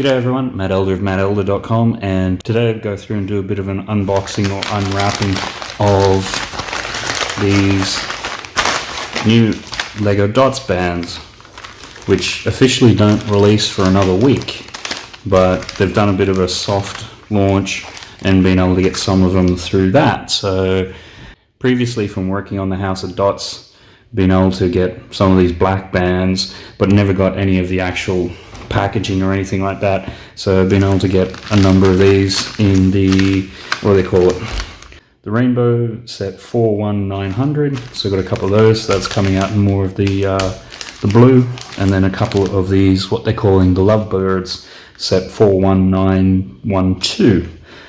G'day everyone, Matt Elder of mattelder.com and today I'll go through and do a bit of an unboxing or unwrapping of these new LEGO Dots bands which officially don't release for another week but they've done a bit of a soft launch and been able to get some of them through that. So previously from working on the House of Dots been able to get some of these black bands but never got any of the actual packaging or anything like that. So I've been able to get a number of these in the, what do they call it? The Rainbow Set 41900. So I've got a couple of those. That's coming out in more of the, uh, the blue. And then a couple of these, what they're calling the Lovebirds Set 41912,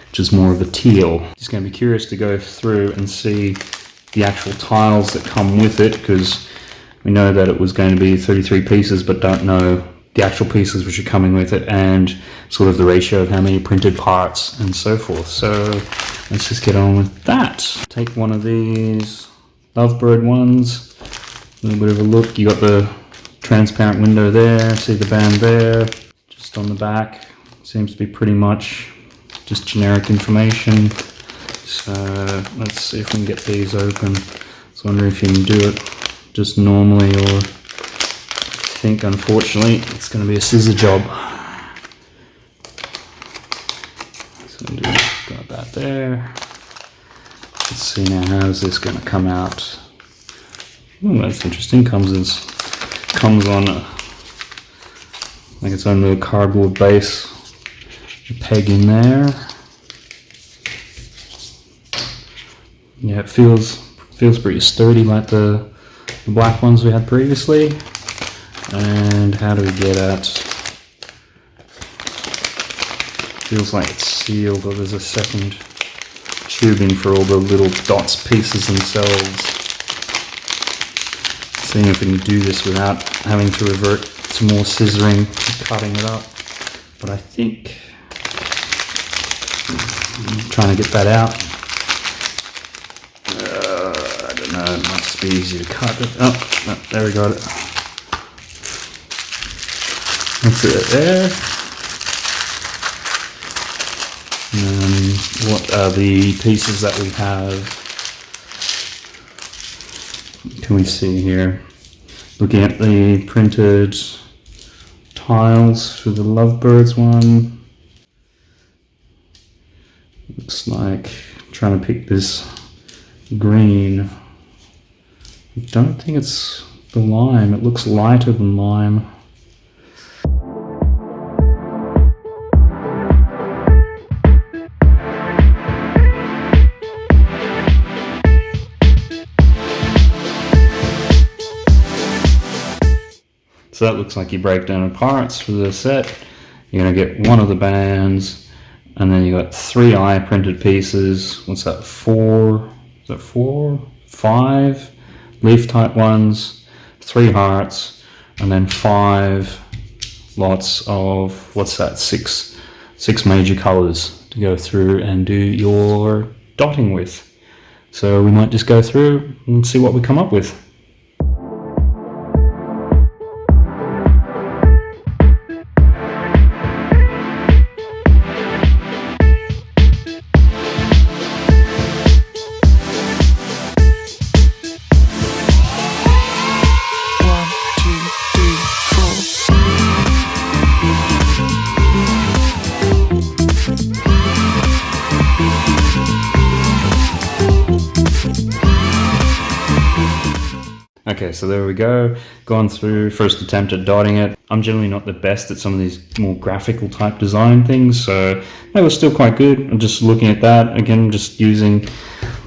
which is more of a teal. Just going to be curious to go through and see the actual tiles that come with it because we know that it was going to be 33 pieces but don't know the actual pieces which are coming with it and sort of the ratio of how many printed parts and so forth. So let's just get on with that. Take one of these Lovebird ones, a little bit of a look. You got the transparent window there, see the band there, just on the back. Seems to be pretty much just generic information. So let's see if we can get these open. I wonder if you can do it just normally or think unfortunately it's going to be a scissor job. So got that there. Let's see now how's this going to come out. Oh, that's interesting. Comes as comes on a, like its own little cardboard base. A peg in there. Yeah, it feels feels pretty sturdy like the, the black ones we had previously. And how do we get at? Feels like it's sealed or there's a second tubing for all the little dots pieces themselves. Seeing if we can do this without having to revert to more scissoring cutting it up. But I think I'm trying to get that out. Uh, I don't know, it must be easy to cut it. Oh, there we got it. That's it there. And what are the pieces that we have? Can we see here? Looking at the printed tiles for the Lovebirds one. Looks like I'm trying to pick this green. I don't think it's the lime. It looks lighter than lime. So that looks like you break down the parts for the set. You're going to get one of the bands, and then you got three eye printed pieces. What's that? Four? Is that four? Five leaf type ones, three hearts, and then five lots of what's that? Six, six major colors to go through and do your dotting with. So we might just go through and see what we come up with. So there we go. Gone through first attempt at dotting it. I'm generally not the best at some of these more graphical type design things, so that was still quite good. I'm just looking at that again, just using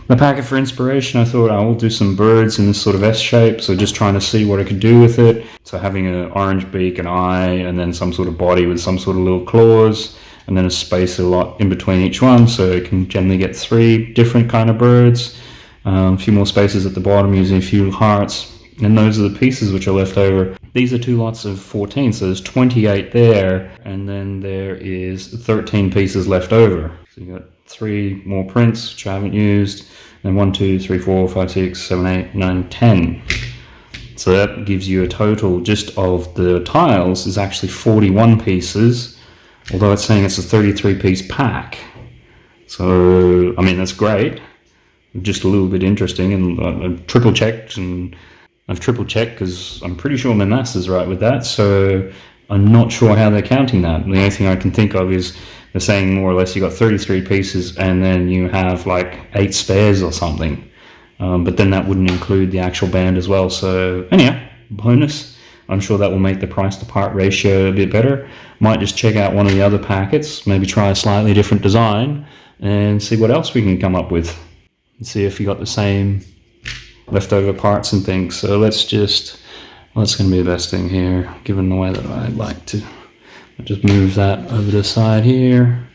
the packet for inspiration. I thought I will do some birds in this sort of S shape, so just trying to see what I could do with it. So having an orange beak, an eye, and then some sort of body with some sort of little claws, and then a space a lot in between each one, so it can generally get three different kind of birds. Um, a few more spaces at the bottom using a few hearts and those are the pieces which are left over. These are two lots of 14, so there's 28 there, and then there is 13 pieces left over. So you've got three more prints which I haven't used, and one, two, three, four, five, six, seven, eight, nine, ten. So that gives you a total just of the tiles is actually 41 pieces although it's saying it's a 33 piece pack. So, I mean, that's great. Just a little bit interesting, and uh, I've triple checked, and I've triple checked because I'm pretty sure my maths is right with that. So, I'm not sure how they're counting that. The only thing I can think of is they're saying more or less you got 33 pieces and then you have like eight spares or something. Um, but then that wouldn't include the actual band as well. So anyhow, bonus. I'm sure that will make the price to part ratio a bit better. Might just check out one of the other packets, maybe try a slightly different design and see what else we can come up with. And see if you got the same leftover parts and things. So let's just, what's going to be the best thing here, given the way that I'd like to. I'll just move that over the side here.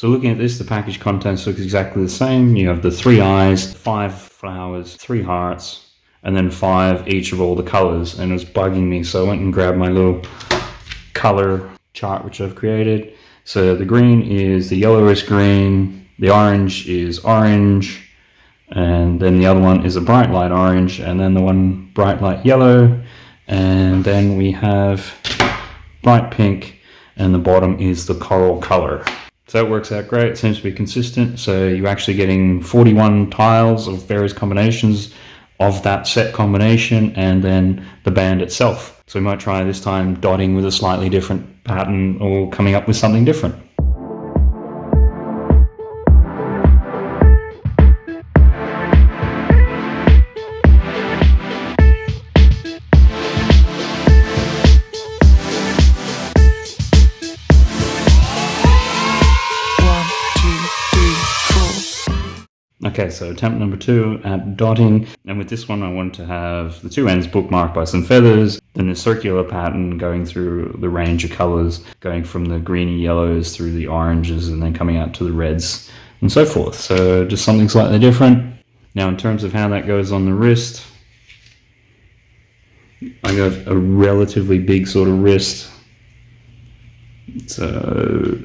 So looking at this, the package contents looks exactly the same. You have the three eyes, five flowers, three hearts, and then five each of all the colors. And it was bugging me, so I went and grabbed my little color chart which I've created. So the green is the yellowish green, the orange is orange, and then the other one is a bright light orange, and then the one bright light yellow, and then we have bright pink, and the bottom is the coral color. So that works out great, it seems to be consistent. So you're actually getting 41 tiles of various combinations of that set combination and then the band itself. So we might try this time dotting with a slightly different pattern or coming up with something different. Okay, so attempt number two at dotting. And with this one, I want to have the two ends bookmarked by some feathers, then a circular pattern going through the range of colors, going from the greeny yellows through the oranges and then coming out to the reds and so forth. So just something slightly different. Now, in terms of how that goes on the wrist, I got a relatively big sort of wrist. So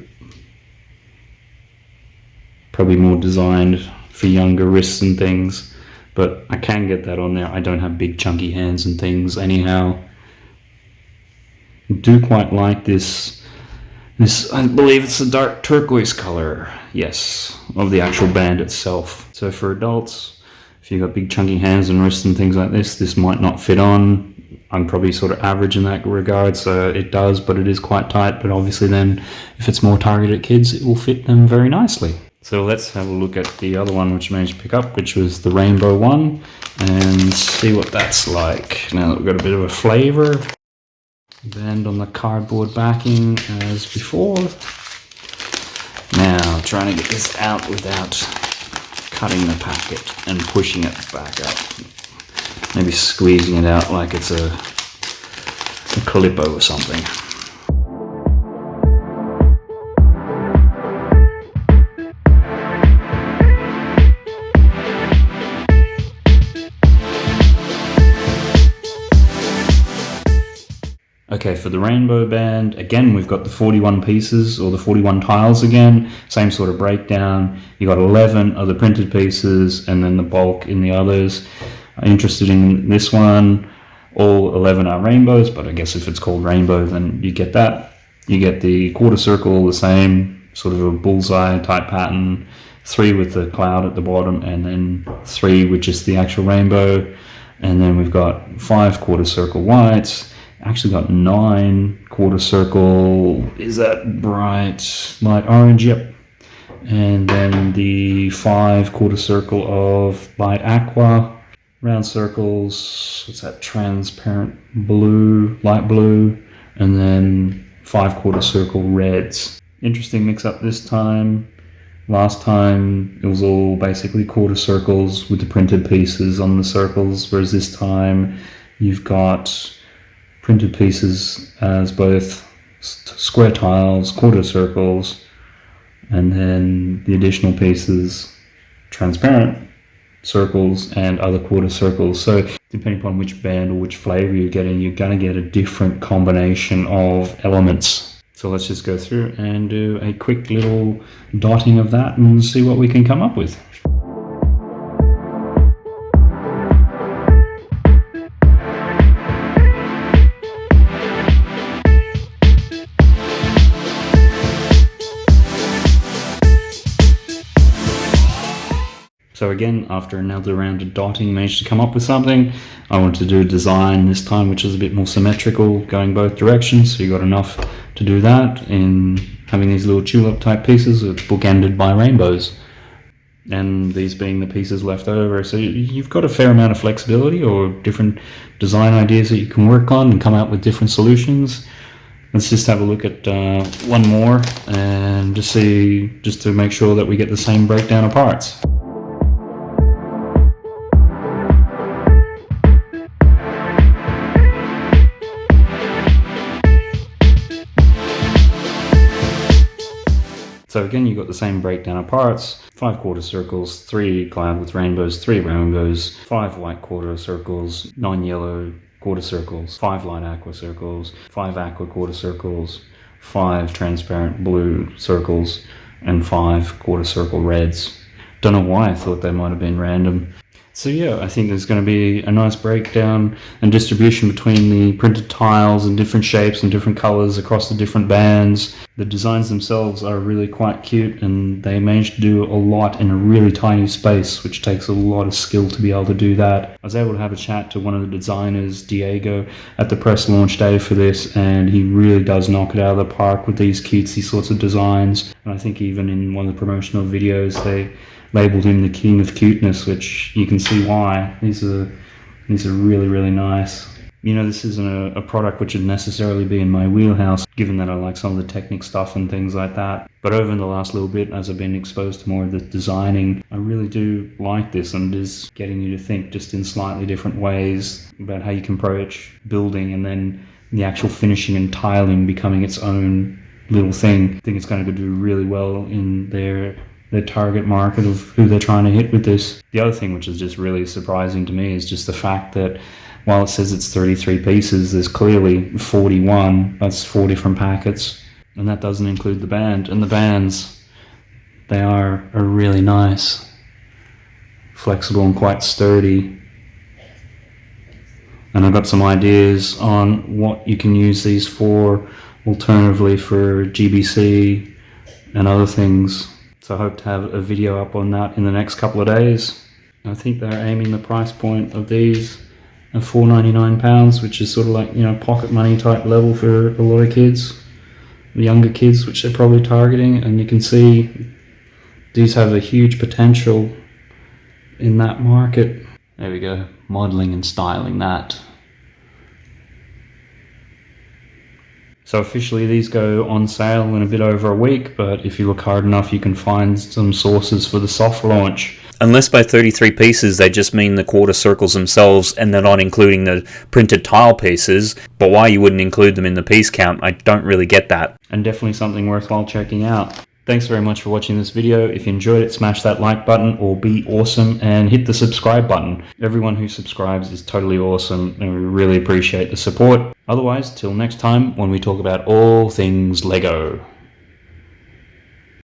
probably more designed for younger wrists and things. But I can get that on there. I don't have big chunky hands and things anyhow. Do quite like this. This, I believe it's a dark turquoise color. Yes, of the actual band itself. So for adults, if you've got big chunky hands and wrists and things like this, this might not fit on. I'm probably sort of average in that regard, so it does, but it is quite tight. But obviously then, if it's more targeted at kids, it will fit them very nicely. So let's have a look at the other one which I managed to pick up, which was the rainbow one, and see what that's like. Now that we've got a bit of a flavor. Band on the cardboard backing as before. Now, trying to get this out without cutting the packet and pushing it back up. Maybe squeezing it out like it's a, a Calippo or something. Okay, for the rainbow band, again, we've got the 41 pieces or the 41 tiles again, same sort of breakdown. You got 11 of the printed pieces and then the bulk in the others. Interested in this one, all 11 are rainbows, but I guess if it's called rainbow, then you get that. You get the quarter circle, the same sort of a bullseye type pattern, three with the cloud at the bottom, and then three with just the actual rainbow. And then we've got five quarter circle whites, actually got nine quarter circle. Is that bright light orange? Yep. And then the five quarter circle of light aqua, round circles. What's that? Transparent blue, light blue, and then five quarter circle reds. Interesting mix up this time. Last time it was all basically quarter circles with the printed pieces on the circles, whereas this time you've got printed pieces as both square tiles, quarter circles, and then the additional pieces transparent circles and other quarter circles. So depending upon which band or which flavor you're getting, you're going to get a different combination of elements. So let's just go through and do a quick little dotting of that and see what we can come up with. So again, after another round of dotting, managed to come up with something. I wanted to do a design this time, which is a bit more symmetrical, going both directions. So you got enough to do that in having these little tulip type pieces bookended by rainbows. And these being the pieces left over. So you've got a fair amount of flexibility or different design ideas that you can work on and come out with different solutions. Let's just have a look at uh, one more and just see, just to make sure that we get the same breakdown of parts. So again, you've got the same breakdown of parts, five quarter circles, three cloud with rainbows, three rainbows, five white quarter circles, nine yellow quarter circles, five light aqua circles, five aqua quarter circles, five transparent blue circles, and five quarter circle reds. Don't know why I thought they might have been random. So yeah, I think there's going to be a nice breakdown and distribution between the printed tiles and different shapes and different colors across the different bands. The designs themselves are really quite cute and they managed to do a lot in a really tiny space, which takes a lot of skill to be able to do that. I was able to have a chat to one of the designers, Diego, at the press launch day for this, and he really does knock it out of the park with these cutesy sorts of designs. And I think even in one of the promotional videos, they labeled him the king of cuteness, which you can see why. These are these are really really nice. You know, this isn't a, a, product which would necessarily be in my wheelhouse, given that I like some of the Technic stuff and things like that. But over the last little bit, as I've been exposed to more of the designing, I really do like this and it is getting you to think just in slightly different ways about how you can approach building and then the actual finishing and tiling becoming its own little thing. I think it's going to do really well in their the target market of who they're trying to hit with this. The other thing which is just really surprising to me is just the fact that while it says it's 33 pieces, there's clearly 41. That's four different packets. And that doesn't include the band. And the bands, they are, are really nice. Flexible and quite sturdy. And I've got some ideas on what you can use these for, alternatively for GBC and other things. So I hope to have a video up on that in the next couple of days. I think they're aiming the price point of these at £4.99, which is sort of like, you know, pocket money type level for a lot of kids. The younger kids, which they're probably targeting. And you can see these have a huge potential in that market. There we go, modeling and styling that. So officially these go on sale in a bit over a week, but if you look hard enough you can find some sources for the soft launch. Unless by 33 pieces they just mean the quarter circles themselves and they're not including the printed tile pieces, but why you wouldn't include them in the piece count, I don't really get that. And definitely something worthwhile checking out. Thanks very much for watching this video. If you enjoyed it, smash that like button or be awesome and hit the subscribe button. Everyone who subscribes is totally awesome and we really appreciate the support. Otherwise, till next time when we talk about all things LEGO.